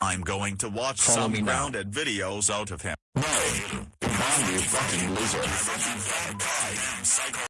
I'm going to watch Follow some grounded now. grounded videos out of him. No, you fucking loser.